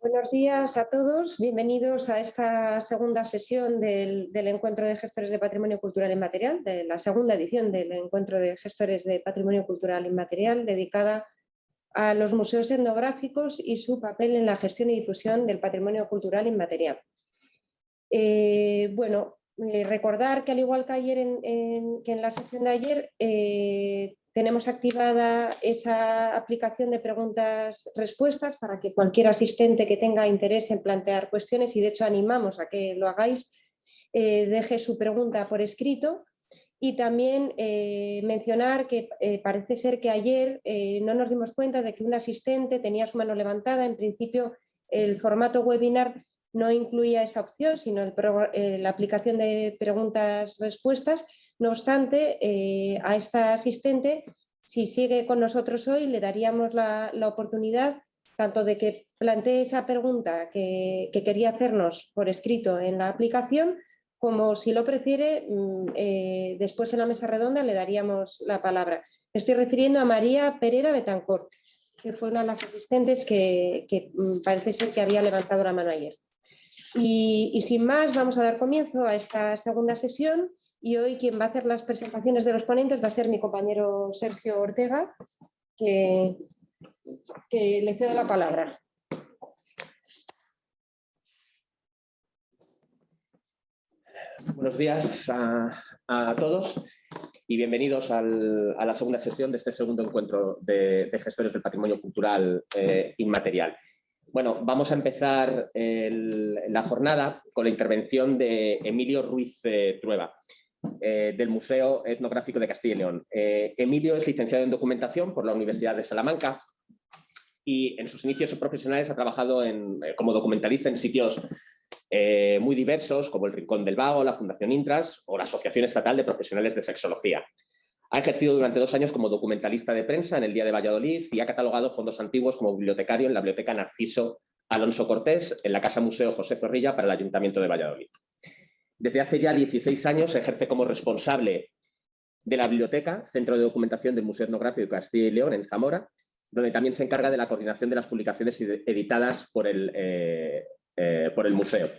Buenos días a todos, bienvenidos a esta segunda sesión del, Encuentro de Gestores de Patrimonio Cultural Inmaterial, de la segunda edición del Encuentro de Gestores de Patrimonio Cultural Inmaterial, dedicada a los museos etnográficos y su papel en la gestión y difusión del patrimonio cultural inmaterial. Eh, bueno, eh, recordar que al igual que ayer en, que en la sesión de ayer, eh, tenemos activada esa aplicación de preguntas-respuestas para que cualquier asistente que tenga interés en plantear cuestiones, y de hecho animamos a que lo hagáis, eh, deje su pregunta por escrito. Y también eh, mencionar que eh, parece ser que ayer no nos dimos cuenta de que un asistente tenía su mano levantada. En principio el formato webinar no incluía esa opción, sino la aplicación de preguntas-respuestas. No obstante, eh, a esta asistente, si sigue con nosotros hoy, le daríamos la, oportunidad tanto de que plantee esa pregunta que, quería hacernos por escrito en la aplicación, como si lo prefiere, mm, eh, después en la mesa redonda le daríamos la palabra. Me estoy refiriendo a María Pereira Betancor, que fue una de las asistentes que, mm, parece ser que había levantado la mano ayer. Y, sin más, vamos a dar comienzo a esta segunda sesión y hoy quien va a hacer las presentaciones de los ponentes va a ser mi compañero Sergio Ortega, que, le cedo la palabra. Buenos días a, todos y bienvenidos a la segunda sesión de este segundo encuentro de, gestores del patrimonio cultural eh, inmaterial. Bueno, vamos a empezar la jornada con la intervención de Emilio Ruiz eh, Trueba. Eh, del Museo Etnográfico de Castilla y León. Eh, Emilio es licenciado en Documentación por la Universidad de Salamanca y en sus inicios profesionales ha trabajado eh, como documentalista en sitios muy diversos como el Rincón del Vago, la Fundación Intras o la Asociación Estatal de Profesionales de Sexología. Ha ejercido durante dos años como documentalista de prensa en el Día de Valladolid y ha catalogado fondos antiguos como bibliotecario en la Biblioteca Narciso Alonso Cortés, en la Casa Museo José Zorrilla para el Ayuntamiento de Valladolid. Desde hace ya 16 años ejerce como responsable de la biblioteca, Centro de Documentación del Museo Etnográfico de Castilla y León, en Zamora, donde también se encarga de la coordinación de las publicaciones editadas por el, eh, eh, por el museo.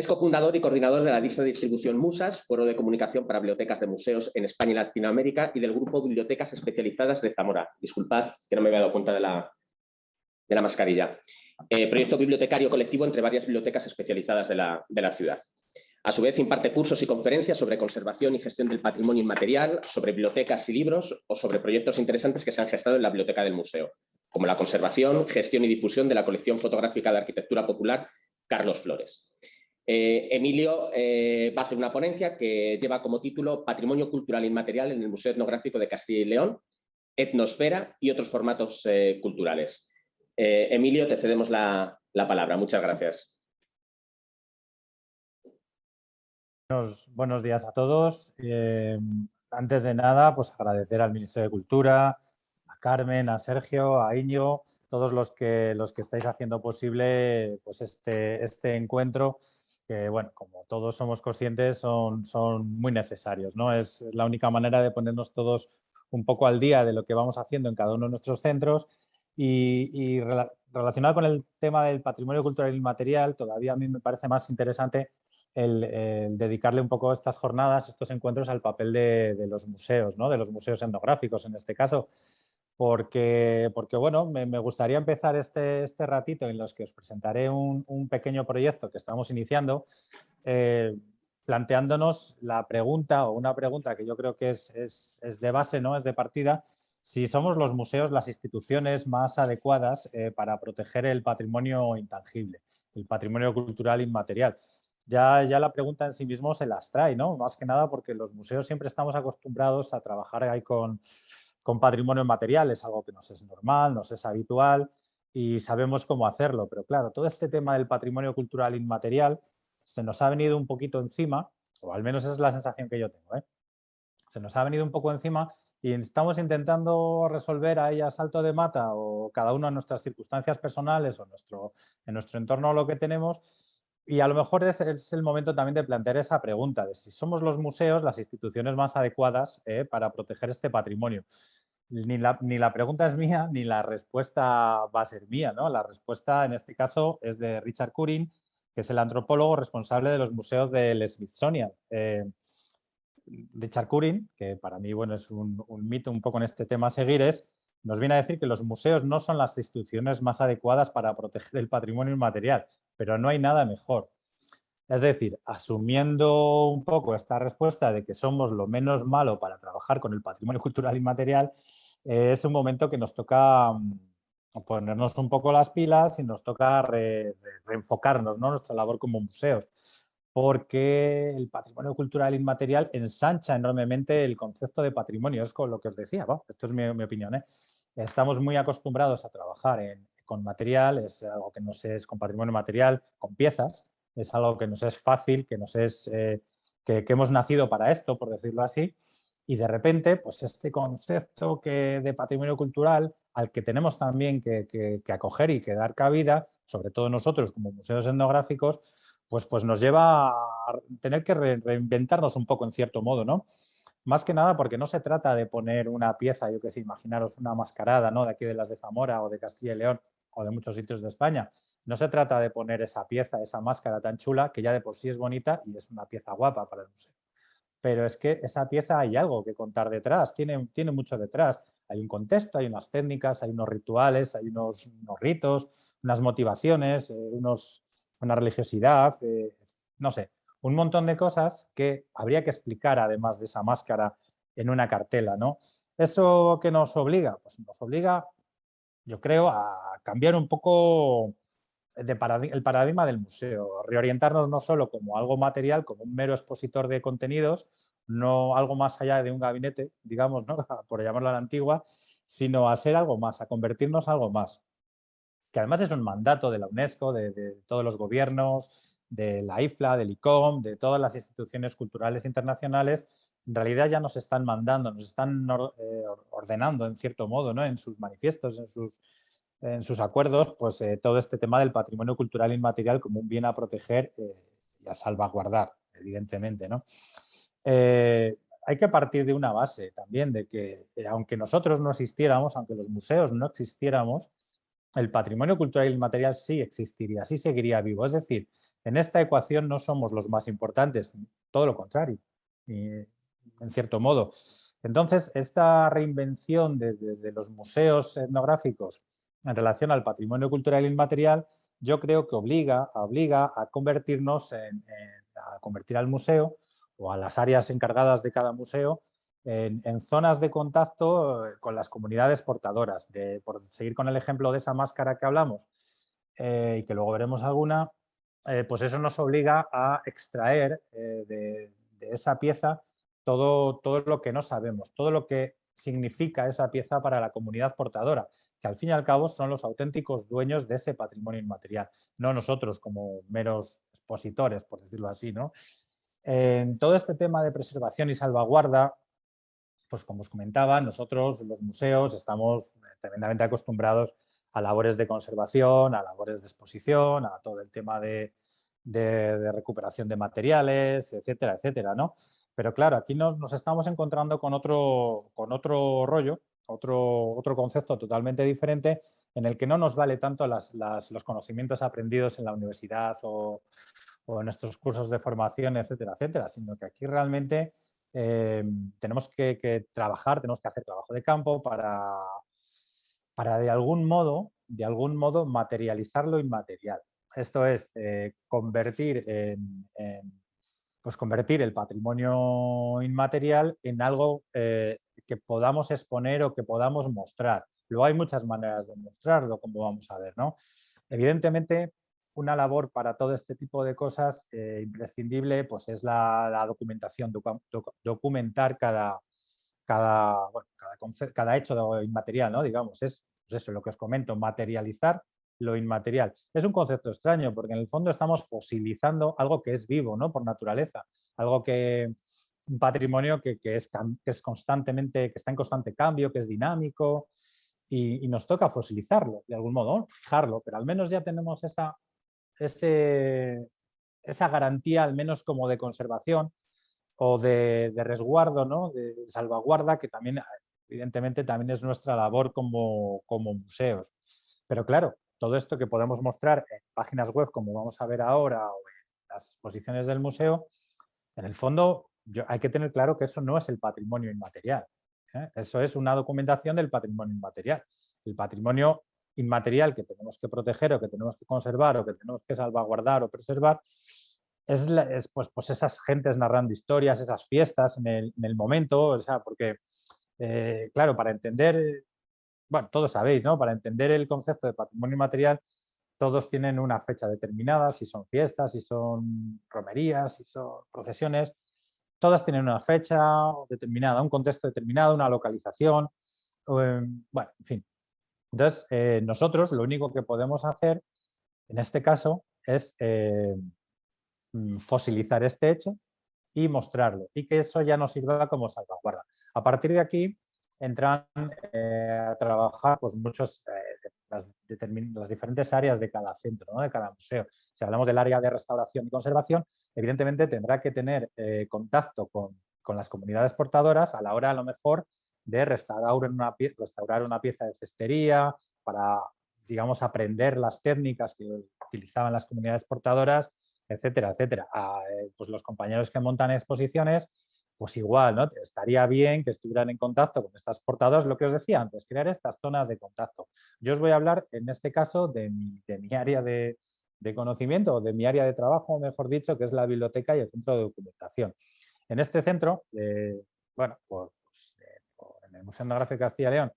Es cofundador y coordinador de la lista de distribución Musas, foro de comunicación para bibliotecas de museos en España y Latinoamérica, y del grupo Bibliotecas Especializadas de Zamora. Disculpad que no me había dado cuenta de la, de la mascarilla. Eh, proyecto bibliotecario colectivo entre varias bibliotecas especializadas de la, ciudad. A su vez imparte cursos y conferencias sobre conservación y gestión del patrimonio inmaterial, sobre bibliotecas y libros o sobre proyectos interesantes que se han gestado en la biblioteca del museo, como la conservación, gestión y difusión de la colección fotográfica de arquitectura popular Carlos Flores. Eh, Emilio eh, va a hacer una ponencia que lleva como título Patrimonio Cultural Inmaterial en el Museo Etnográfico de Castilla y León, Etnosfera y otros formatos culturales. Eh, Emilio, te cedemos la, palabra. Muchas gracias. Buenos, días a todos. Antes de nada, pues agradecer al Ministerio de Cultura, a Carmen, a Sergio, a Íñigo, todos los que, los que estáis haciendo posible pues este, este encuentro que, bueno, como todos somos conscientes, son, muy necesarios. ¿no? Es la única manera de ponernos todos un poco al día de lo que vamos haciendo en cada uno de nuestros centros y, relacionado con el tema del patrimonio cultural inmaterial, todavía a mí me parece más interesante el, dedicarle un poco estas jornadas, estos encuentros al papel de, los museos, ¿no? de los museos etnográficos en este caso, porque, porque bueno, me, gustaría empezar este, este, ratito en los que os presentaré un, pequeño proyecto que estamos iniciando, eh, planteándonos la pregunta o una pregunta que yo creo que es, es, es de base, ¿no? es de partida, si somos los museos las instituciones más adecuadas eh, para proteger el patrimonio intangible, el patrimonio cultural inmaterial. Ya, ya la pregunta en sí mismo se las trae, ¿no? Más que nada porque los museos siempre estamos acostumbrados a trabajar ahí con, con patrimonio inmaterial, es algo que nos es normal, nos es habitual y sabemos cómo hacerlo. Pero claro, todo este tema del patrimonio cultural inmaterial se nos ha venido un poquito encima, o al menos esa es la sensación que yo tengo, ¿eh? se nos ha venido un poco encima y estamos intentando resolver a salto de mata o cada uno en nuestras circunstancias personales o nuestro, en nuestro entorno lo que tenemos y a lo mejor es, el momento también de plantear esa pregunta de si somos los museos las instituciones más adecuadas eh, para proteger este patrimonio. ni la, pregunta es mía, ni la respuesta va a ser mía. ¿no? La respuesta en este caso es de Richard Curin, que es el antropólogo responsable de los museos del Smithsonian. Eh, Richard Curin, que para mí bueno, es un, un, mito un poco en este tema a seguir, es, nos viene a decir que los museos no son las instituciones más adecuadas para proteger el patrimonio inmaterial, pero no hay nada mejor. Es decir, asumiendo un poco esta respuesta de que somos lo menos malo para trabajar con el patrimonio cultural inmaterial, eh, es un momento que nos toca mm, ponernos un poco las pilas y nos toca reenfocarnos ¿no? nuestra labor como museos, porque el patrimonio cultural inmaterial ensancha enormemente el concepto de patrimonio, es con lo que os decía, esto es mi, opinión. ¿eh? Estamos muy acostumbrados a trabajar con material, es algo que no sé, es con patrimonio material, con piezas, es algo que nos es fácil, que, nos es, eh, que, hemos nacido para esto, por decirlo así, y de repente, pues este concepto que, de patrimonio cultural al que tenemos también que, acoger y que dar cabida, sobre todo nosotros como museos etnográficos, pues, pues nos lleva a tener que reinventarnos un poco en cierto modo, ¿no? Más que nada porque no se trata de poner una pieza, yo que sé, imaginaros una mascarada, ¿no? De aquí de las de Zamora o de Castilla y León o de muchos sitios de España, no se trata de poner esa pieza, esa máscara tan chula, que ya de por sí es bonita y es una pieza guapa para el museo. Pero es que esa pieza hay algo que contar detrás, tiene, tiene mucho detrás. Hay un contexto, hay unas técnicas, hay unos rituales, hay unos, ritos, unas motivaciones, eh, unos, una religiosidad, eh, no sé, un montón de cosas que habría que explicar además de esa máscara en una cartela. ¿no? ¿Eso que nos obliga? Pues nos obliga, yo creo, a cambiar un poco el paradigma del museo, reorientarnos no solo como algo material, como un mero expositor de contenidos, no algo más allá de un gabinete, digamos, ¿no? por llamarlo a la antigua, sino a ser algo más, a convertirnos en algo más. Que además es un mandato de la UNESCO, de, todos los gobiernos, de la IFLA, del ICOM, de todas las instituciones culturales internacionales, en realidad ya nos están mandando, nos están eh, ordenando en cierto modo, ¿no? en sus manifiestos, en sus en sus acuerdos pues, eh, todo este tema del patrimonio cultural inmaterial como un bien a proteger eh, y a salvaguardar, evidentemente. ¿no? Hay que partir de una base también, de que aunque nosotros no existiéramos, aunque los museos no existiéramos, el patrimonio cultural inmaterial sí existiría, sí seguiría vivo. Es decir, en esta ecuación no somos los más importantes, todo lo contrario, en cierto modo. Entonces, esta reinvención de los museos etnográficos en relación al patrimonio cultural inmaterial, yo creo que obliga, obliga a convertirnos a convertir al museo o a las áreas encargadas de cada museo en, zonas de contacto eh, con las comunidades portadoras. De, por seguir con el ejemplo de esa máscara que hablamos eh, y que luego veremos alguna, eh, pues eso nos obliga a extraer de, de, esa pieza todo, todo lo que no sabemos, todo lo que significa esa pieza para la comunidad portadora que al fin y al cabo son los auténticos dueños de ese patrimonio inmaterial, no nosotros como meros expositores, por decirlo así. ¿no? En todo este tema de preservación y salvaguarda, pues como os comentaba, nosotros los museos estamos tremendamente acostumbrados a labores de conservación, a labores de exposición, a todo el tema de, recuperación de materiales, etcétera, etcétera, ¿no? Pero claro, aquí nos, nos, estamos encontrando con otro, con otro rollo otro, otro concepto totalmente diferente en el que no nos vale tanto las, los conocimientos aprendidos en la universidad o, en nuestros cursos de formación, etcétera, etcétera, sino que aquí realmente eh, tenemos que, trabajar, tenemos que hacer trabajo de campo para, para de algún modo, de algún modo materializar lo inmaterial. Esto es eh, convertir en, pues convertir el patrimonio inmaterial en algo eh, que podamos exponer o que podamos mostrar. Luego hay muchas maneras de mostrarlo, como vamos a ver. ¿no? Evidentemente, una labor para todo este tipo de cosas eh, imprescindible pues es la, documentación, documentar cada, cada, cada, cada, hecho inmaterial, ¿no? digamos, es pues eso lo que os comento, materializar lo inmaterial. Es un concepto extraño porque en el fondo estamos fosilizando algo que es vivo, ¿no? por naturaleza, algo que, un patrimonio que, es, que, es, constantemente, que está en constante cambio, que es dinámico y, nos toca fosilizarlo de algún modo, fijarlo, pero al menos ya tenemos esa, ese, esa garantía, al menos como de conservación o de, resguardo, ¿no? de salvaguarda, que también evidentemente también es nuestra labor como, como museos. Pero claro, todo esto que podemos mostrar en páginas web, como vamos a ver ahora, o en las exposiciones del museo, en el fondo hay que tener claro que eso no es el patrimonio inmaterial. ¿eh? Eso es una documentación del patrimonio inmaterial. El patrimonio inmaterial que tenemos que proteger o que tenemos que conservar o que tenemos que salvaguardar o preservar es, pues, pues, esas gentes narrando historias, esas fiestas en el, momento, o sea, porque, eh, claro, para entender, bueno, todos sabéis, ¿no? Para entender el concepto de patrimonio inmaterial, todos tienen una fecha determinada, si son fiestas, si son romerías, si son procesiones, todas tienen una fecha determinada, un contexto determinado, una localización, em, bueno, en fin. Entonces, eh, nosotros lo único que podemos hacer, en este caso, es eh, mm, fosilizar este hecho y mostrarlo, y que eso ya nos sirva como salvaguarda. A partir de aquí, entran eh, a trabajar pues, muchos, las, las, diferentes áreas de cada centro, de cada museo. Si hablamos del área de restauración y conservación, evidentemente tendrá que tener contacto con, con, las comunidades portadoras a la hora a lo mejor de restaurar una, restaurar una pieza de cestería, para, digamos, aprender las técnicas que utilizaban las comunidades portadoras, etcétera, etcétera. A, eh, pues los compañeros que montan exposiciones, pues igual, ¿no? Estaría bien que estuvieran en contacto con estas portadoras, lo que os decía antes, crear estas zonas de contacto. Yo os voy a hablar, en este caso, de mi, área de, conocimiento, o de mi área de trabajo, mejor dicho, que es la biblioteca y el centro de documentación. En este centro, eh, bueno, por, el Museo Etnográfico de Castilla y León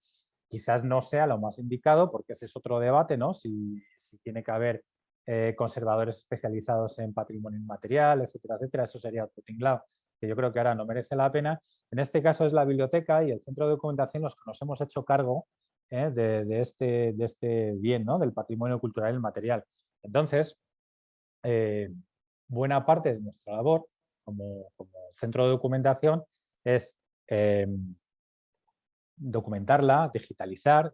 quizás no sea lo más indicado, porque ese es otro debate, ¿no? Si, tiene que haber eh, conservadores especializados en patrimonio inmaterial, etcétera, etcétera, eso sería otro tinglado, que yo creo que ahora no merece la pena. En este caso es la biblioteca y el centro de documentación los que nos hemos hecho cargo ¿eh? de, este, de este bien, ¿no? Del patrimonio cultural inmaterial. Entonces, eh, buena parte de nuestra labor como, centro de documentación es documentarla, digitalizar.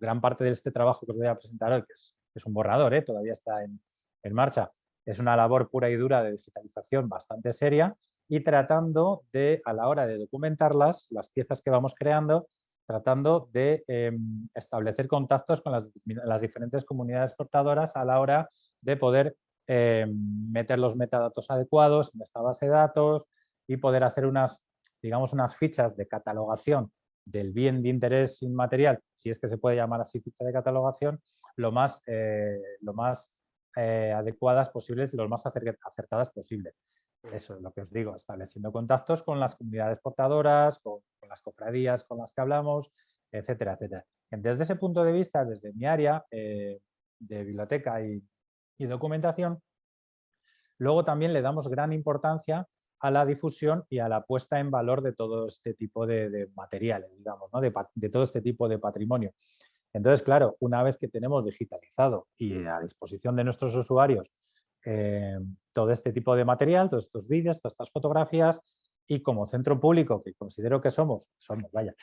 Gran parte de este trabajo que os voy a presentar hoy, que es, un borrador, ¿eh? todavía está en, marcha, es una labor pura y dura de digitalización bastante seria y tratando de, a la hora de documentarlas, las piezas que vamos creando, tratando de em, establecer contactos con las, diferentes comunidades portadoras a la hora de poder em, meter los metadatos adecuados en esta base de datos y poder hacer unas, digamos, unas fichas de catalogación del bien de interés inmaterial, si es que se puede llamar así ficha de catalogación, lo más, eh, lo más eh, adecuadas posibles y lo más acertadas posibles. Eso es lo que os digo, estableciendo contactos con las comunidades portadoras, con, las cofradías con las que hablamos, etcétera, etcétera. Desde ese punto de vista, desde mi área eh, de biblioteca y, y documentación, luego también le damos gran importancia a la difusión y a la puesta en valor de todo este tipo de, materiales, digamos, de, todo este tipo de patrimonio. Entonces, claro, una vez que tenemos digitalizado y a disposición de nuestros usuarios eh, todo este tipo de material, todos estos vídeos, todas estas fotografías, y como centro público que considero que somos, somos, vaya,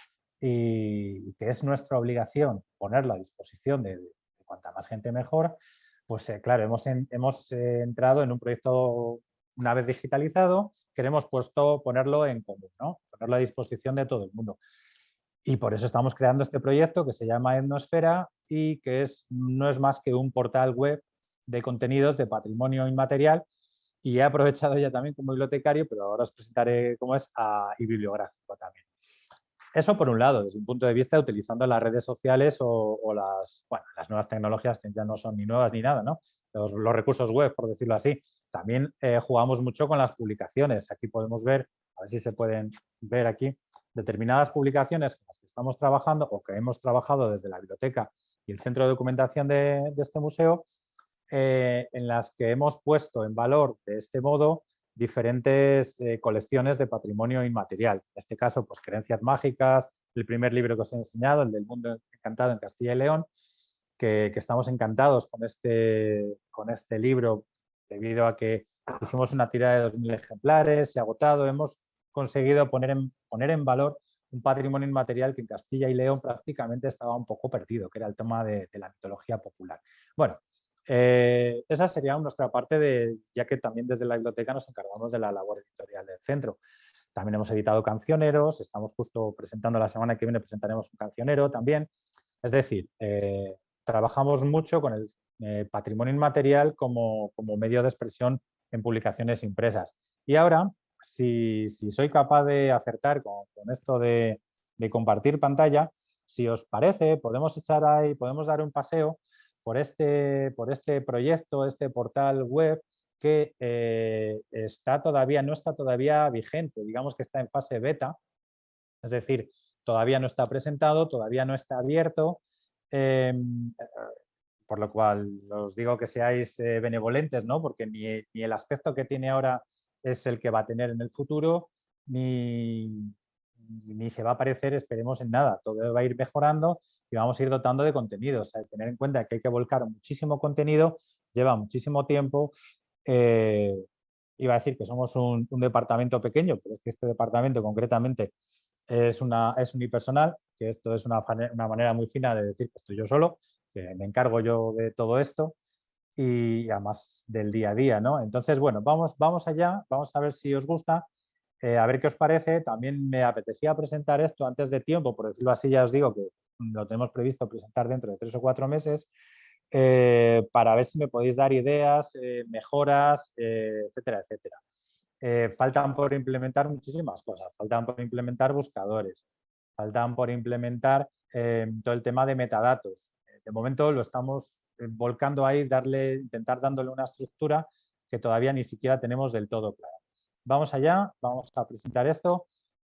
y que es nuestra obligación ponerlo a disposición de, cuanta más gente mejor, pues eh, claro, hemos, hemos eh, entrado en un proyecto una vez digitalizado, queremos puesto, ponerlo en común, ponerlo a disposición de todo el mundo. Y por eso estamos creando este proyecto que se llama Etnosfera y que es, no es más que un portal web de contenidos de patrimonio inmaterial y he aprovechado ya también como bibliotecario, pero ahora os presentaré cómo es a, y bibliográfico también. Eso por un lado, desde un punto de vista utilizando las redes sociales o, las, las nuevas tecnologías que ya no son ni nuevas ni nada, ¿no? los, recursos web, por decirlo así. También eh, jugamos mucho con las publicaciones. Aquí podemos ver, a ver si se pueden ver aquí, determinadas publicaciones con las que estamos trabajando o que hemos trabajado desde la biblioteca y el centro de documentación de, este museo, eh, en las que hemos puesto en valor de este modo diferentes eh, colecciones de patrimonio inmaterial. En este caso, pues creencias mágicas, el primer libro que os he enseñado, el del mundo encantado en Castilla y León, que, estamos encantados con este, con este libro debido a que hicimos una tirada de 2.000 ejemplares, se ha agotado, hemos conseguido poner en, poner en valor un patrimonio inmaterial que en Castilla y León prácticamente estaba un poco perdido, que era el tema de, la mitología popular. Bueno, eh, esa sería nuestra parte, de, ya que también desde la biblioteca nos encargamos de la labor editorial del centro. también hemos editado cancioneros, estamos justo presentando la semana que viene, presentaremos un cancionero también. Es decir, eh, trabajamos mucho con el eh, patrimonio inmaterial como, como, medio de expresión en publicaciones impresas. Y ahora, si, si soy capaz de acertar con, esto de, de, compartir pantalla, si os parece, podemos echar ahí, podemos dar un paseo por este, por este proyecto, este portal web que eh, está todavía, no está todavía vigente, digamos que está en fase beta, es decir, todavía no está presentado, todavía no está abierto, em, por lo cual os digo que seáis eh, benevolentes, ¿no? porque ni, ni, el aspecto que tiene ahora es el que va a tener en el futuro, ni, ni se va a parecer, esperemos, en nada, todo va a ir mejorando y vamos a ir dotando de contenido, o sea, tener en cuenta que hay que volcar muchísimo contenido, lleva muchísimo tiempo eh, iba a decir que somos un, departamento pequeño, pero es que este departamento concretamente es, una, es unipersonal, que esto es una, una, manera muy fina de decir que estoy yo solo, que me encargo yo de todo esto y además del día a día. ¿no? Entonces, bueno, vamos, vamos allá, vamos a ver si os gusta, eh, a ver qué os parece. También me apetecía presentar esto antes de tiempo, por decirlo así, ya os digo que lo tenemos previsto presentar dentro de tres o cuatro meses, eh, para ver si me podéis dar ideas, eh, mejoras, etcétera, etcétera. faltan por implementar muchísimas cosas, faltan por implementar buscadores, faltan por implementar todo el tema de metadatos. De momento lo estamos volcando ahí, darle, intentar dándole una estructura que todavía ni siquiera tenemos del todo clara. Vamos allá, vamos a presentar esto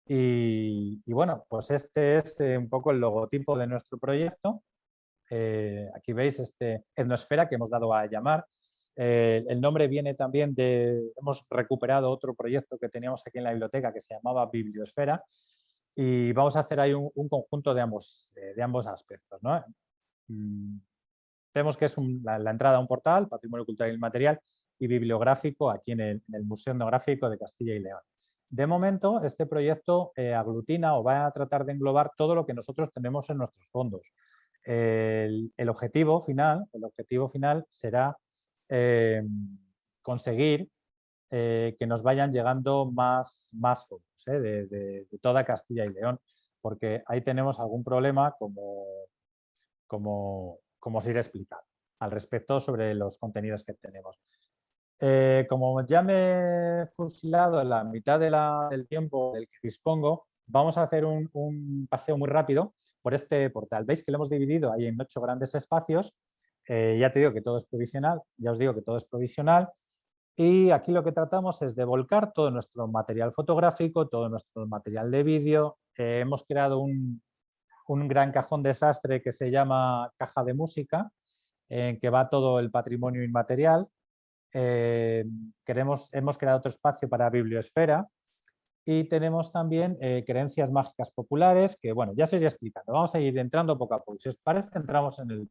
y, y bueno, pues este es un poco el logotipo de nuestro proyecto. Eh, aquí veis este etnosfera que hemos dado a llamar. Eh, el nombre viene también de, hemos recuperado otro proyecto que teníamos aquí en la biblioteca que se llamaba Bibliosfera y vamos a hacer ahí un, conjunto de ambos, eh, de ambos aspectos. ¿no? Mm, vemos que es la, entrada a un portal, Patrimonio Cultural y Material y Bibliográfico aquí en el, Museo Etnográfico de Castilla y León. De momento, este proyecto aglutina o va a tratar de englobar todo lo que nosotros tenemos en nuestros fondos el, objetivo final, el objetivo final será eh, conseguir eh, que nos vayan llegando más, más fondos eh, de, toda Castilla y León, porque ahí tenemos algún problema como, como, como os iré explicando al respecto sobre los contenidos que tenemos. Como ya me he fusilado la mitad del tiempo del que dispongo, vamos a hacer un, un paseo muy rápido por este portal. Veis que lo hemos dividido ahí en ocho grandes espacios. Eh, ya te digo que todo es provisional, ya os digo que todo es provisional. Y aquí lo que tratamos es de volcar todo nuestro material fotográfico, todo nuestro material de vídeo. Eh, hemos creado un, gran cajón desastre que se llama caja de música, en que va todo el patrimonio inmaterial. Eh, queremos, hemos creado otro espacio para bibliosfera, y tenemos también eh, creencias mágicas populares, que bueno, ya se irá explicando. Vamos a ir entrando poco a poco. Si os parece, entramos en el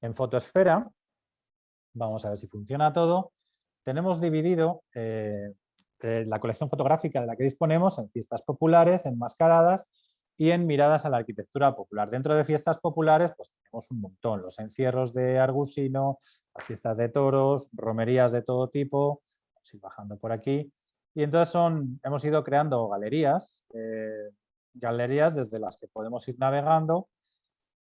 en fotosfera. Vamos a ver si funciona todo. Tenemos dividido eh, la colección fotográfica de la que disponemos en fiestas populares, en mascaradas y en miradas a la arquitectura popular. Dentro de fiestas populares pues tenemos un montón, los encierros de Argusino, las fiestas de toros, romerías de todo tipo, vamos a ir bajando por aquí, y entonces son, hemos ido creando galerías, eh, galerías desde las que podemos ir navegando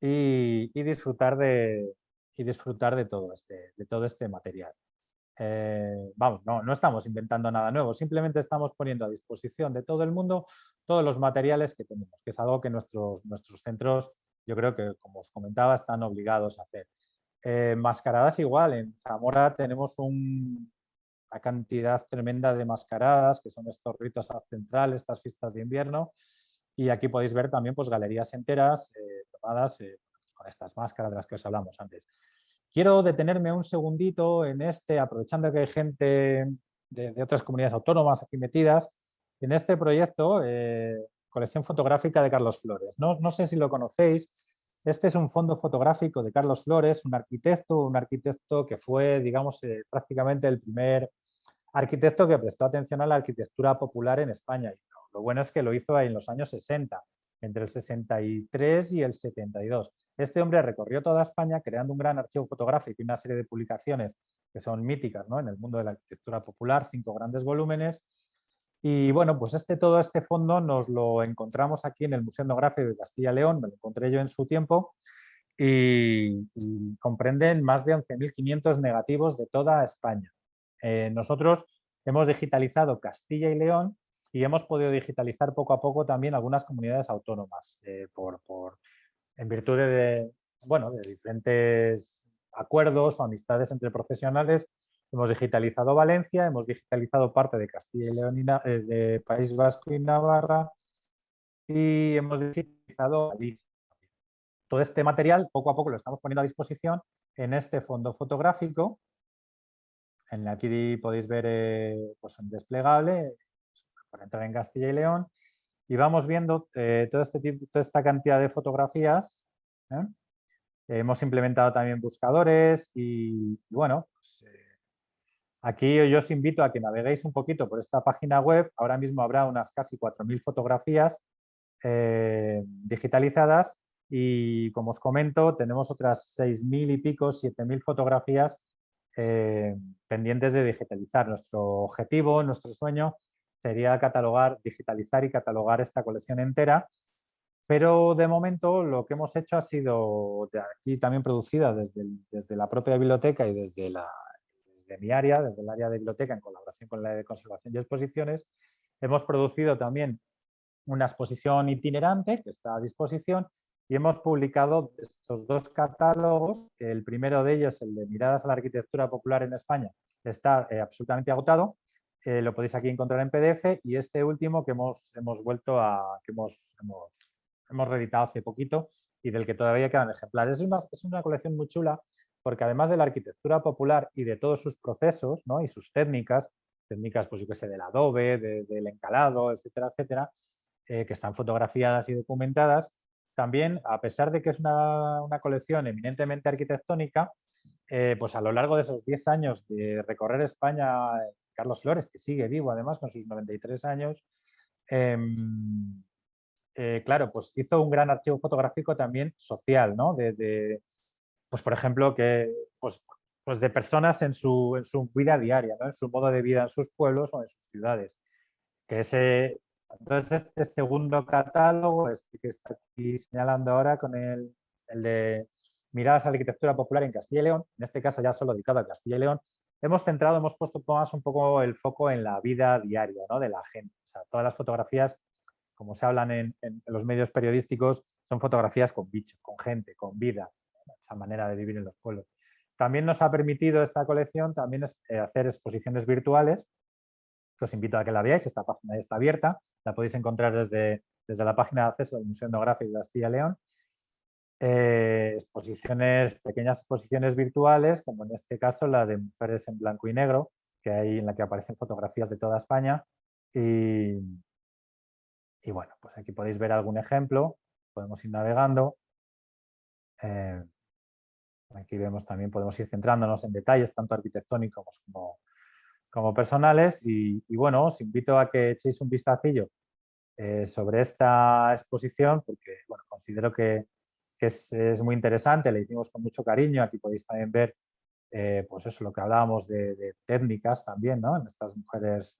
y, disfrutar, de, y disfrutar de, todo este, de todo este material. Eh, vamos, no, no estamos inventando nada nuevo, simplemente estamos poniendo a disposición de todo el mundo todos los materiales que tenemos, que es algo que nuestros, nuestros centros, yo creo que, como os comentaba, están obligados a hacer. Eh, mascaradas igual, en Zamora tenemos un, cantidad tremenda de mascaradas, que son estos ritos centrales, estas fiestas de invierno. Y aquí podéis ver también pues, galerías enteras eh, tomadas eh, con estas máscaras de las que os hablamos antes. Quiero detenerme un segundito en este, aprovechando que hay gente de, otras comunidades autónomas aquí metidas, en este proyecto, eh, colección fotográfica de Carlos Flores. No, no sé si lo conocéis, este es un fondo fotográfico de Carlos Flores, un arquitecto, un arquitecto que fue, digamos, prácticamente el primer arquitecto que prestó atención a la arquitectura popular en España. Y lo bueno es que lo hizo en los años 60, entre el 63 y el 72. Este hombre recorrió toda España creando un gran archivo fotográfico y una serie de publicaciones que son míticas ¿no? en el mundo de la arquitectura popular, cinco grandes volúmenes. Y bueno, pues este, todo este fondo nos lo encontramos aquí en el Museo Etnográfico de Castilla y León, me lo encontré yo en su tiempo, y, comprenden más de 11.500 negativos de toda España. Eh, nosotros hemos digitalizado Castilla y León y hemos podido digitalizar poco a poco también algunas comunidades autónomas eh, por, en virtud de, bueno, de diferentes acuerdos o amistades entre profesionales Hemos digitalizado Valencia, hemos digitalizado parte de Castilla y León, y, eh, de País Vasco y Navarra y hemos digitalizado. Todo este material poco a poco lo estamos poniendo a disposición en este fondo fotográfico. En aquí podéis ver eh, pues un desplegable para entrar en Castilla y León y vamos viendo eh, este toda esta cantidad de fotografías. hemos implementado también buscadores y, bueno, pues, Aquí yo os invito a que naveguéis un poquito por esta página web. Ahora mismo habrá unas casi 4.000 fotografías eh, digitalizadas y como os comento tenemos otras 6.000 y pico, 7.000 fotografías eh, pendientes de digitalizar. Nuestro objetivo, nuestro sueño sería catalogar, digitalizar y catalogar esta colección entera. Pero de momento lo que hemos hecho ha sido de aquí también producida desde, desde la propia biblioteca y desde la, desde mi área, desde el área de biblioteca, en colaboración con la de conservación y exposiciones, hemos producido también una exposición itinerante que está a disposición y hemos publicado estos dos catálogos, el primero de ellos, el de Miradas a la Arquitectura Popular en España, está eh, absolutamente agotado, eh, lo podéis aquí encontrar en PDF y este último que hemos, hemos vuelto a, que hemos, hemos, hemos reeditado hace poquito y del que todavía quedan ejemplares. Es una, es una colección muy chula porque además de la arquitectura popular y de todos sus procesos ¿no? y sus técnicas, técnicas pues yo que sé, del adobe, del encalado, etcétera, etcétera, eh, que están fotografiadas y documentadas, también, a pesar de que es una, colección eminentemente arquitectónica, eh, pues a lo largo de esos 10 años de recorrer España, Carlos Flores, que sigue vivo además con sus 93 años, em, eh, claro, pues hizo un gran archivo fotográfico también social, ¿no? de, pues por ejemplo, que, pues, pues de personas en su, en su vida diaria, en su modo de vida en sus pueblos o en sus ciudades. Que ese, entonces, este segundo catálogo, este que está aquí señalando ahora con el, el de miradas a la arquitectura popular en Castilla y León, en este caso ya solo dedicado a Castilla y León, hemos centrado, hemos puesto más un poco el foco en la vida diaria ¿no? de la gente. Todas las fotografías, como se hablan en, los medios periodísticos, son fotografías con bicho, con gente, con vida, esa manera de vivir en los pueblos. También nos ha permitido esta colección también eh, hacer exposiciones virtuales, que os invito a que la veáis, esta página está abierta, la podéis encontrar desde, desde la página de acceso del Museo Etnográfico de Castilla León. Eh, exposiciones, pequeñas exposiciones virtuales, como en este caso la de Mujeres en Blanco y Negro, que hay en la que aparecen fotografías de toda España. Y, bueno, pues aquí podéis ver algún ejemplo, podemos ir navegando. Eh, Aquí vemos también, podemos ir centrándonos en detalles tanto arquitectónicos como, personales y, bueno, os invito a que echéis un vistacillo eh, sobre esta exposición porque considero que, es, muy interesante, la hicimos con mucho cariño, aquí podéis también ver eh, pues eso, lo que hablábamos de, técnicas también, ¿no? En estas mujeres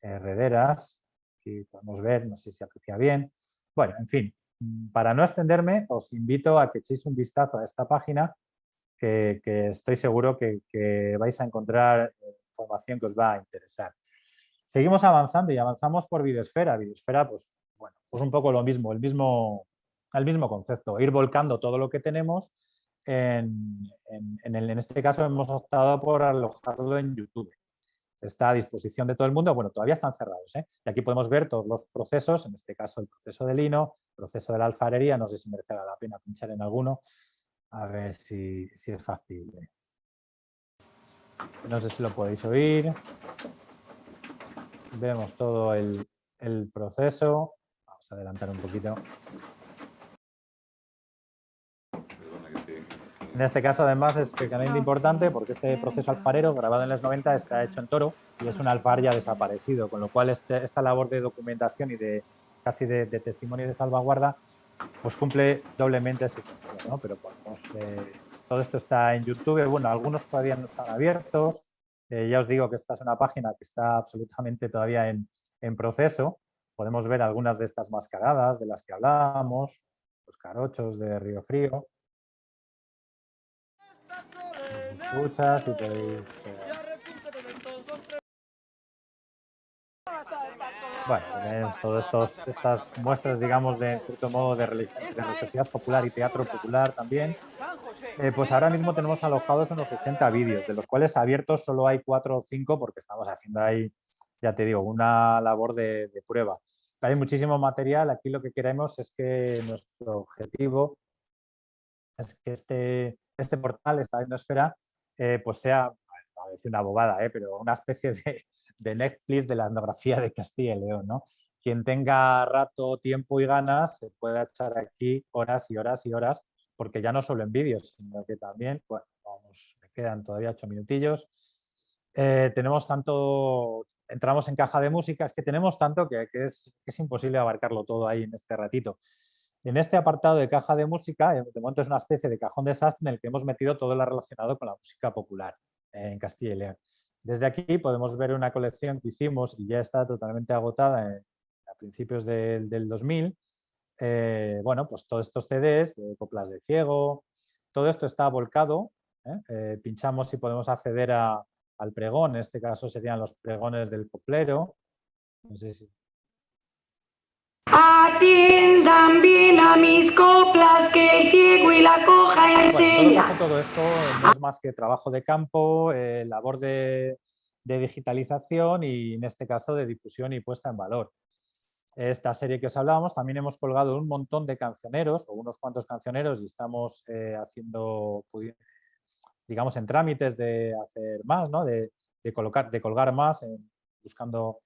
herederas, aquí podemos ver, no sé si aprecia bien. Bueno, en fin, para no extenderme, os invito a que echéis un vistazo a esta página que, estoy seguro que, vais a encontrar información que os va a interesar. Seguimos avanzando y avanzamos por Videosfera. Videosfera, pues, bueno, pues un poco lo mismo, el mismo, el mismo concepto, ir volcando todo lo que tenemos. En, en, este caso hemos optado por alojarlo en YouTube. Está a disposición de todo el mundo. Bueno, todavía están cerrados. ¿eh? Y aquí podemos ver todos los procesos, en este caso el proceso de lino, el proceso de la alfarería, no sé si merecerá la pena pinchar en alguno, a ver si, es factible. No sé si lo podéis oír. Vemos todo el, proceso. Vamos a adelantar un poquito. En este caso, además, es especialmente importante porque este proceso alfarero, grabado en los 90, está hecho en toro y es un alfar ya desaparecido, con lo cual este, esta labor de documentación y de casi de, de testimonio de salvaguarda pues cumple doblemente ese función, ¿no? Pero pues, todo esto está en YouTube, bueno, algunos todavía no están abiertos, eh, ya os digo que esta es una página que está absolutamente todavía en, en proceso. Podemos ver algunas de estas mascaradas de las que hablábamos, los carochos de Río Frío. Escuchas y podéis... Bueno, todas estas muestras, digamos, de cierto modo de, religiosidad popular y teatro popular también, eh, pues ahora mismo tenemos alojados unos 80 vídeos, de los cuales abiertos solo hay 4 o 5 porque estamos haciendo ahí, ya te digo, una labor de, prueba. Hay muchísimo material, aquí lo que queremos es que nuestro objetivo es que este, este portal, esta etnosfera, eh, pues sea, una bobada, eh, pero una especie de, Netflix de la etnografía de Castilla y León. ¿no? Quien tenga rato, tiempo y ganas se puede echar aquí horas y horas y horas, porque ya no solo en vídeos, sino que también, bueno, vamos, me quedan todavía ocho minutillos. Eh, tenemos tanto, entramos en caja de música, es que tenemos tanto que, es, imposible abarcarlo todo ahí en este ratito. En este apartado de caja de música, eh, de momento es una especie de cajón desastre en el que hemos metido todo lo relacionado con la música popular eh, en Castilla y León. Desde aquí podemos ver una colección que hicimos y ya está totalmente agotada a principios del, 2000. Eh, bueno, pues todos estos CDs, de coplas de ciego, todo esto está volcado. ¿eh? Eh, pinchamos y podemos acceder al pregón, en este caso serían los pregones del coplero. No sé si Atiendan bien a mis coplas, que el ciego y la coja enseña. todo, esto no es más que trabajo de campo, eh, labor de, digitalización y en este caso de difusión y puesta en valor. Esta serie que os hablábamos, también hemos colgado un montón de cancioneros o unos cuantos cancioneros y estamos eh, haciendo, digamos, en trámites de hacer más, ¿no? de, colocar, de colgar más, buscando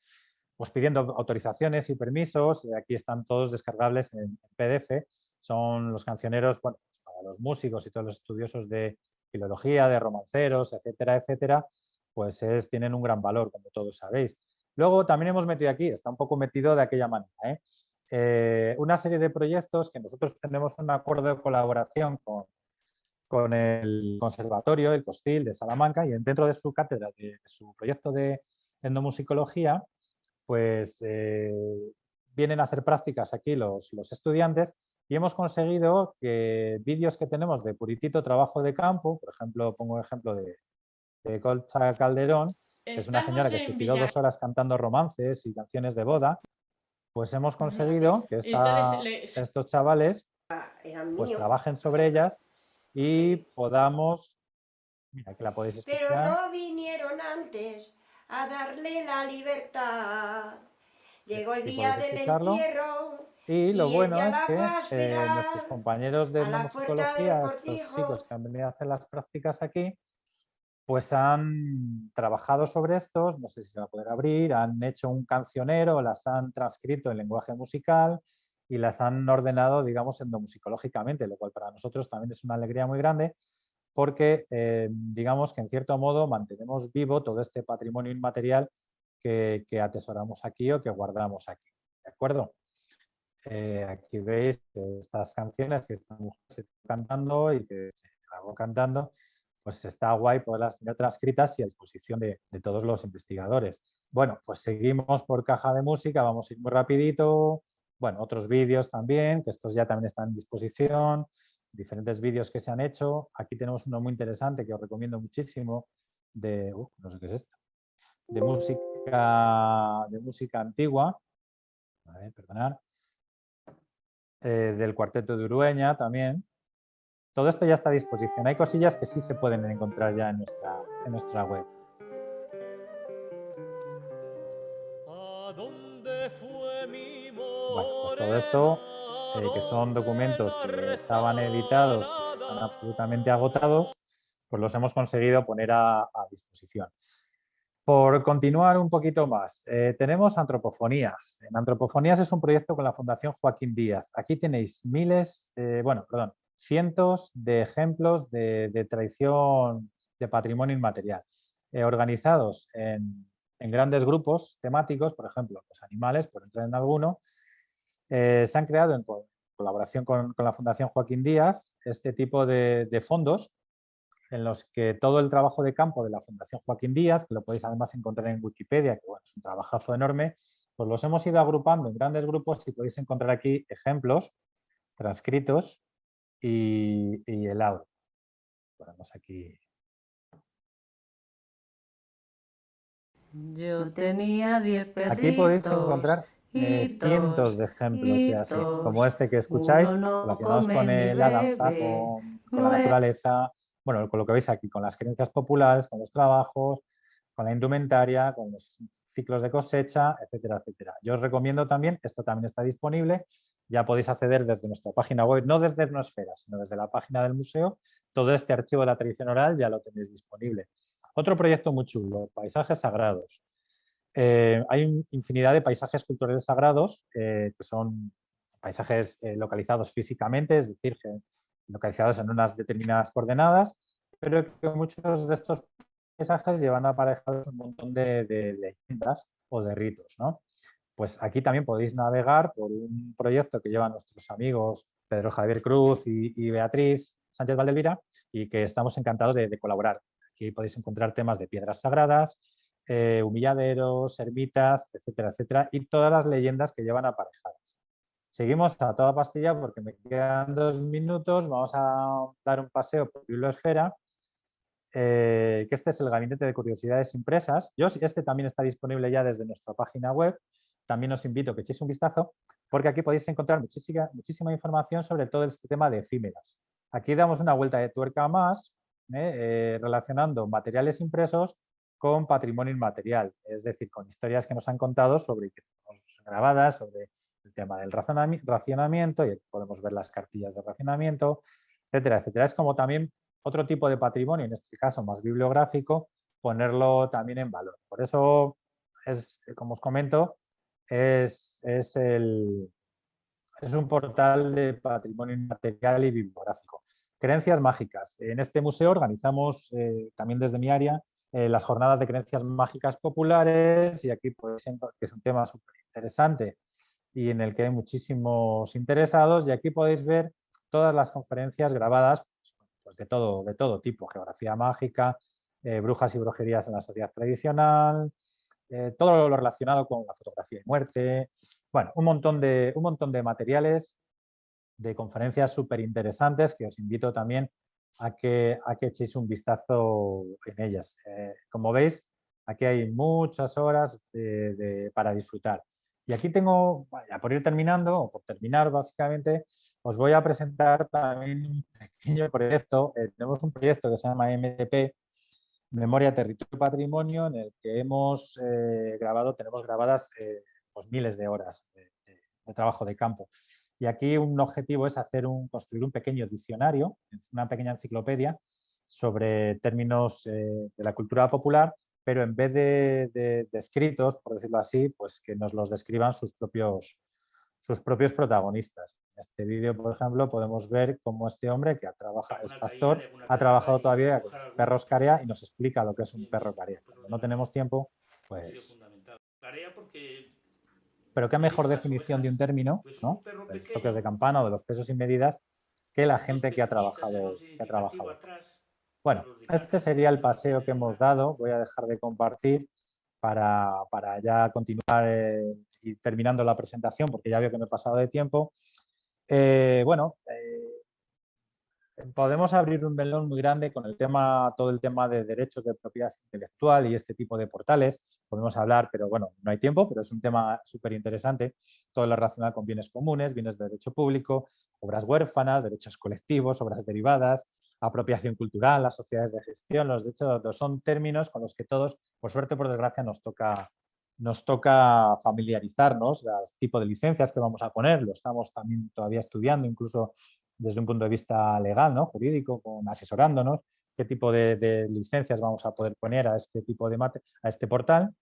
pues pidiendo autorizaciones y permisos. Aquí están todos descargables en PDF. Son los cancioneros bueno, pues para los músicos y todos los estudiosos de filología, de romanceros, etcétera, etcétera, pues es, tienen un gran valor, como todos sabéis. Luego también hemos metido aquí, está un poco metido de aquella manera, ¿eh? Eh, una serie de proyectos que nosotros tenemos un acuerdo de colaboración con, con el Conservatorio, el COSTIL de Salamanca, y dentro de su cátedra, de su proyecto de endomusicología, pues eh, vienen a hacer prácticas aquí los, estudiantes y hemos conseguido que vídeos que tenemos de puritito trabajo de campo, por ejemplo, pongo el ejemplo de, Colcha Calderón, que es una señora que se tiró dos horas cantando romances y canciones de boda, pues hemos conseguido que estos chavales pues trabajen sobre ellas y podamos... Mira, que la podéis escuchar. Pero no vinieron antes a darle la libertad. Llegó el día del entierro. Y lo bueno es que eh, nuestros compañeros de musicología, estos chicos que han venido a hacer las prácticas aquí, pues han trabajado sobre estos, no sé si se va a poder abrir, han hecho un cancionero, las han transcrito en lenguaje musical y las han ordenado, digamos, endomusicológicamente, lo cual para nosotros también es una alegría muy grande porque eh, digamos que en cierto modo mantenemos vivo todo este patrimonio inmaterial que, atesoramos aquí o que guardamos aquí. ¿De acuerdo? Eh, aquí veis estas canciones que estamos cantando y que se hago cantando, pues está guay poderlas tener transcritas y a disposición de, de, todos los investigadores. Bueno, pues seguimos por caja de música, vamos a ir muy rapidito. Bueno, otros vídeos también, que estos ya también están en disposición diferentes vídeos que se han hecho. Aquí tenemos uno muy interesante que os recomiendo muchísimo de, uh, no sé qué es esto, de música, de música antigua, a ver, perdonad, eh, del cuarteto de Urueña también. Todo esto ya está a disposición. Hay cosillas que sí se pueden encontrar ya en nuestra, en nuestra web. Bueno, pues todo esto eh, que son documentos que estaban editados están absolutamente agotados, pues los hemos conseguido poner a, disposición. Por continuar un poquito más, eh, tenemos Antropofonías. En Antropofonías es un proyecto con la Fundación Joaquín Díaz. Aquí tenéis miles, eh, bueno, perdón, cientos de ejemplos de, tradición de patrimonio inmaterial, organizados en, en, grandes grupos temáticos, por ejemplo, los animales, por entrar en alguno, eh, se han creado en colaboración con, la Fundación Joaquín Díaz este tipo de, fondos en los que todo el trabajo de campo de la Fundación Joaquín Díaz, que lo podéis además encontrar en Wikipedia, que es un trabajazo enorme, pues los hemos ido agrupando en grandes grupos y podéis encontrar aquí ejemplos transcritos y, el audio. Ponemos aquí. Yo tenía 10 perritos. Aquí podéis encontrar eh, cientos de ejemplos así, como este que escucháis, relacionados con la danza, con, la naturaleza, bueno, con lo que veis aquí, con las creencias populares, con los trabajos, con la indumentaria, con los ciclos de cosecha, etcétera, etcétera. Yo os recomiendo también, esto también está disponible, ya podéis acceder desde nuestra página web, no desde Etnosfera, sino desde la página del museo, todo este archivo de la tradición oral ya lo tenéis disponible. Otro proyecto muy chulo, paisajes sagrados. Eh, hay infinidad de paisajes culturales sagrados eh, que son paisajes eh, localizados físicamente, es decir, localizados en unas determinadas coordenadas, pero que muchos de estos paisajes llevan aparejados un montón de, leyendas o de ritos. Pues aquí también podéis navegar por un proyecto que llevan nuestros amigos Pedro Javier Cruz y, Beatriz Sánchez Valdelvira y que estamos encantados de, de colaborar. Aquí podéis encontrar temas de piedras sagradas, eh, humilladeros, ermitas, etcétera, etcétera, y todas las leyendas que llevan aparejadas. Seguimos a toda pastilla porque me quedan dos minutos, vamos a dar un paseo por Bibliosfera, eh, que este es el Gabinete de Curiosidades Impresas. Yo, este también está disponible ya desde nuestra página web, también os invito a que echéis un vistazo, porque aquí podéis encontrar muchísima, muchísima información sobre todo este tema de efímeras. Aquí damos una vuelta de tuerca más, eh, relacionando materiales impresos con patrimonio inmaterial, es decir, con historias que nos han contado sobre que tenemos grabadas, sobre el tema del racionamiento, y podemos ver las cartillas de racionamiento, etcétera, etcétera. Es como también otro tipo de patrimonio, en este caso más bibliográfico, ponerlo también en valor. Por eso, es, como os comento, es, es, el, es un portal de patrimonio inmaterial y bibliográfico. Creencias mágicas. En este museo organizamos, eh, también desde mi área, eh, las jornadas de creencias mágicas populares y aquí pues, que es un tema súper interesante y en el que hay muchísimos interesados y aquí podéis ver todas las conferencias grabadas pues, de, todo, de todo tipo, geografía mágica, eh, brujas y brujerías en la sociedad tradicional, eh, todo lo relacionado con la fotografía y muerte, bueno, un montón de, un montón de materiales de conferencias súper interesantes que os invito también a que, a que echéis un vistazo en ellas. Eh, como veis, aquí hay muchas horas para disfrutar. Y aquí tengo, ya por ir terminando, o por terminar básicamente, os voy a presentar también un pequeño proyecto. Eh, tenemos un proyecto que se llama MTP, Memoria, Territorio y Patrimonio, en el que hemos eh, grabado, tenemos grabadas pues miles de horas de trabajo de campo. Y aquí un objetivo es hacer un, construir un pequeño diccionario, una pequeña enciclopedia sobre términos eh, de la cultura popular, pero en vez de, escritos, por decirlo así, pues que nos los describan sus propios, sus propios protagonistas. En este vídeo, por ejemplo, podemos ver cómo este hombre, que ha trabajado, es pastor, ha trabajado todavía con los perros carea y nos explica lo que es un perro carea. Cuando no tenemos tiempo, pues... pero qué mejor definición de un término, ¿no? de los toques de campana o de los pesos y medidas, que la gente que ha trabajado. Bueno, este sería el paseo que hemos dado. Voy a dejar de compartir para, ya continuar eh, y terminando la presentación, porque ya veo que me he pasado de tiempo. Eh, bueno, eh, podemos abrir un melón muy grande con el tema, todo el tema de derechos de propiedad intelectual y este tipo de portales. Podemos hablar, pero bueno, no hay tiempo, pero es un tema súper interesante. Todo lo relacionado con bienes comunes, bienes de derecho público, obras huérfanas, derechos colectivos, obras derivadas, apropiación cultural, las sociedades de gestión. Los derechos son términos con los que todos, por suerte por desgracia, nos toca nos toca familiarizarnos, las tipo de licencias que vamos a poner, lo estamos también todavía estudiando, incluso desde un punto de vista legal, ¿no? jurídico, asesorándonos, qué tipo de, licencias vamos a poder poner a este tipo de a este portal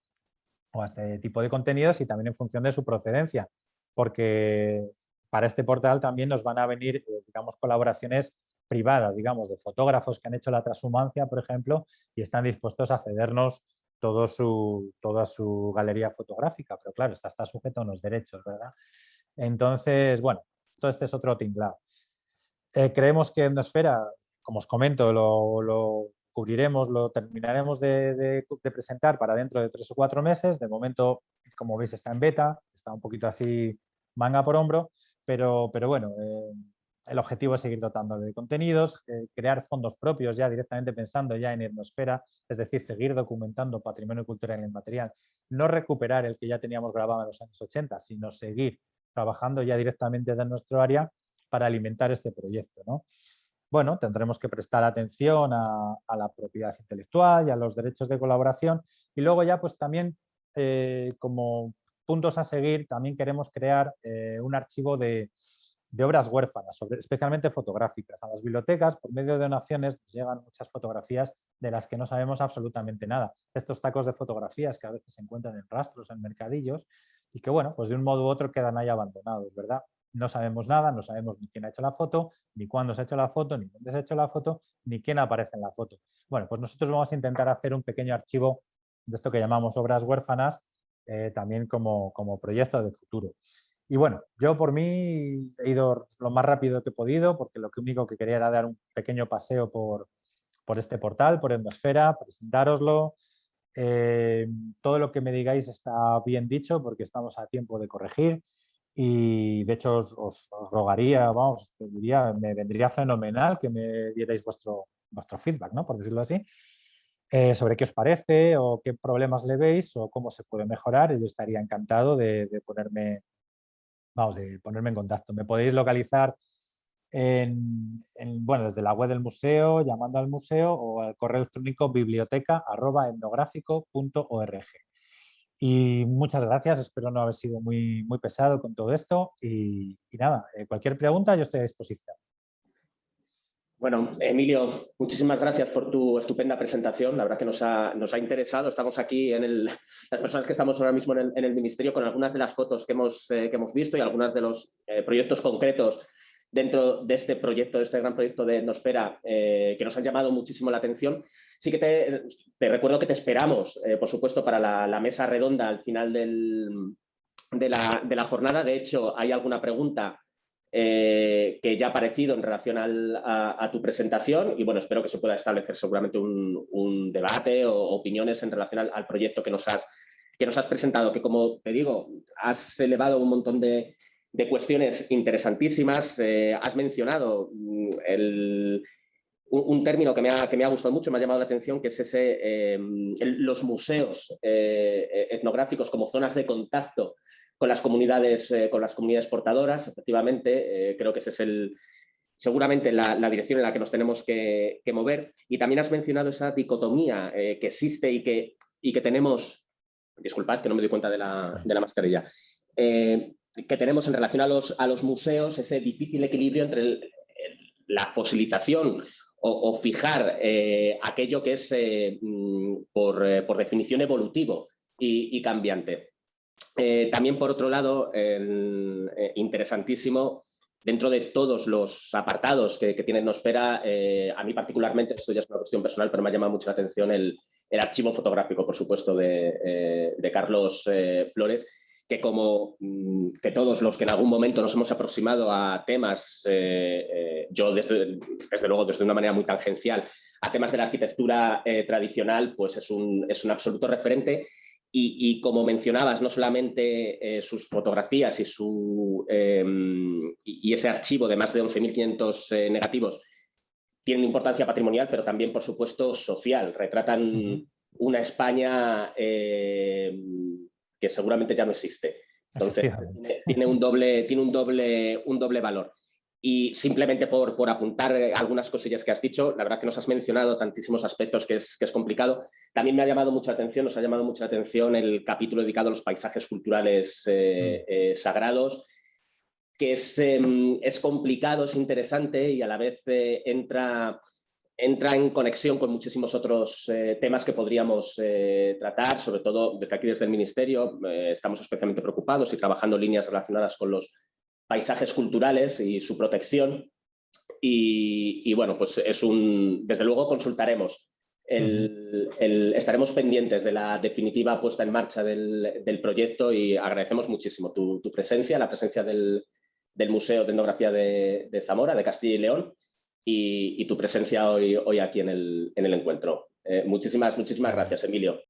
o a este tipo de contenidos y también en función de su procedencia, porque para este portal también nos van a venir, eh, digamos, colaboraciones privadas, digamos, de fotógrafos que han hecho la transhumancia, por ejemplo, y están dispuestos a cedernos su, toda su galería fotográfica, pero claro, está, está sujeto a unos derechos, ¿verdad? Entonces, bueno, todo este es otro tinglado. Eh, creemos que Endosfera, como os comento, lo, cubriremos, lo terminaremos de, presentar para dentro de tres o cuatro meses. De momento, como veis, está en beta, está un poquito así manga por hombro, pero, pero bueno, eh, el objetivo es seguir dotando de contenidos, eh, crear fondos propios ya directamente pensando ya en etnosfera, es decir, seguir documentando patrimonio cultural inmaterial, no recuperar el que ya teníamos grabado en los años 80, sino seguir trabajando ya directamente desde nuestro área para alimentar este proyecto. ¿no? Bueno, tendremos que prestar atención a, la propiedad intelectual y a los derechos de colaboración y luego ya pues también eh, como puntos a seguir también queremos crear eh, un archivo de, de obras huérfanas, especialmente fotográficas. A las bibliotecas, por medio de donaciones, llegan muchas fotografías de las que no sabemos absolutamente nada. Estos tacos de fotografías que a veces se encuentran en rastros, en mercadillos, y que, bueno, pues de un modo u otro quedan ahí abandonados, ¿verdad? No sabemos nada, no sabemos ni quién ha hecho la foto, ni cuándo se ha hecho la foto, ni dónde se ha hecho la foto, ni quién aparece en la foto. Bueno, pues nosotros vamos a intentar hacer un pequeño archivo de esto que llamamos obras huérfanas, eh, también como, como proyecto de futuro. Y bueno, yo por mí he ido lo más rápido que he podido, porque lo único que quería era dar un pequeño paseo por, este portal, por Endosfera, presentároslo. Eh, todo lo que me digáis está bien dicho, porque estamos a tiempo de corregir. Y de hecho os, rogaría, vamos, diría, me vendría fenomenal que me dierais vuestro, vuestro feedback, ¿no? por decirlo así, eh, sobre qué os parece o qué problemas le veis o cómo se puede mejorar. Yo estaría encantado de, ponerme vamos, de ponerme en contacto. Me podéis localizar en, bueno, desde la web del museo, llamando al museo o al correo electrónico biblioteca Y muchas gracias, espero no haber sido muy, muy pesado con todo esto y, nada, eh, cualquier pregunta yo estoy a disposición. Bueno, Emilio, muchísimas gracias por tu estupenda presentación. La verdad que nos ha, nos ha interesado. Estamos aquí, en el, las personas que estamos ahora mismo en el, Ministerio, con algunas de las fotos que hemos, eh, que hemos visto y algunos de los eh, proyectos concretos dentro de este proyecto, de este gran proyecto de Etnosfera, que nos han llamado muchísimo la atención. Sí que te, recuerdo que te esperamos, por supuesto, para la, mesa redonda al final de, la, jornada. De hecho, hay alguna pregunta eh, que ya ha aparecido en relación a, tu presentación y bueno, espero que se pueda establecer seguramente un, debate o opiniones en relación al, proyecto que nos, has, que nos has presentado, que como te digo, has elevado un montón de, cuestiones interesantísimas, eh, has mencionado mm, un, término que me, ha, que me ha gustado mucho, me ha llamado la atención, que es ese, eh, los museos etnográficos como zonas de contacto con las comunidades, eh, con las comunidades portadoras, efectivamente, eh, creo que ese es el, seguramente la, dirección en la que nos tenemos que, mover. Y también has mencionado esa dicotomía eh, que existe y que, y que tenemos, disculpad que no me doy cuenta de la, de la mascarilla, que tenemos en relación a los, a los museos, ese difícil equilibrio entre la fosilización o, fijar aquello que es mm, por, por, definición evolutivo y cambiante. Eh, también, por otro lado, eh, interesantísimo, dentro de todos los apartados que, tiene Nosfera, eh, a mí particularmente, esto ya es una cuestión personal, pero me ha llamado mucho la atención el, archivo fotográfico, por supuesto, de, Carlos Flores, que como mm, que todos los que en algún momento nos hemos aproximado a temas, yo desde, desde, luego desde una manera muy tangencial, a temas de la arquitectura tradicional, pues es un, es un absoluto referente y, como mencionabas, no solamente eh, sus fotografías y, su, em, y, ese archivo de más de 11.500 eh, negativos tienen importancia patrimonial, pero también, por supuesto, social. Retratan una España em, que seguramente ya no existe. Entonces, tiene, un doble, tiene un, doble, un doble valor. Y simplemente por, por, apuntar algunas cosillas que has dicho, la verdad que nos has mencionado tantísimos aspectos que es, que es complicado. También me ha llamado mucha atención, nos ha llamado mucha atención el capítulo dedicado a los paisajes culturales eh, mm. eh, sagrados, que es, em, es, complicado, es interesante y a la vez eh, entra, entra en conexión con muchísimos otros temas que podríamos tratar, sobre todo desde aquí desde el Ministerio. estamos especialmente preocupados y trabajando líneas relacionadas con los paisajes culturales y su protección. Y, bueno, pues es un, desde luego consultaremos. estaremos pendientes de la definitiva puesta en marcha del, proyecto y agradecemos muchísimo tu, presencia, la presencia del, Museo de Etnografía de, Zamora, de Castilla y León. Y, tu presencia hoy, hoy aquí en el, en el encuentro. muchísimas, muchísimas gracias, Emilio.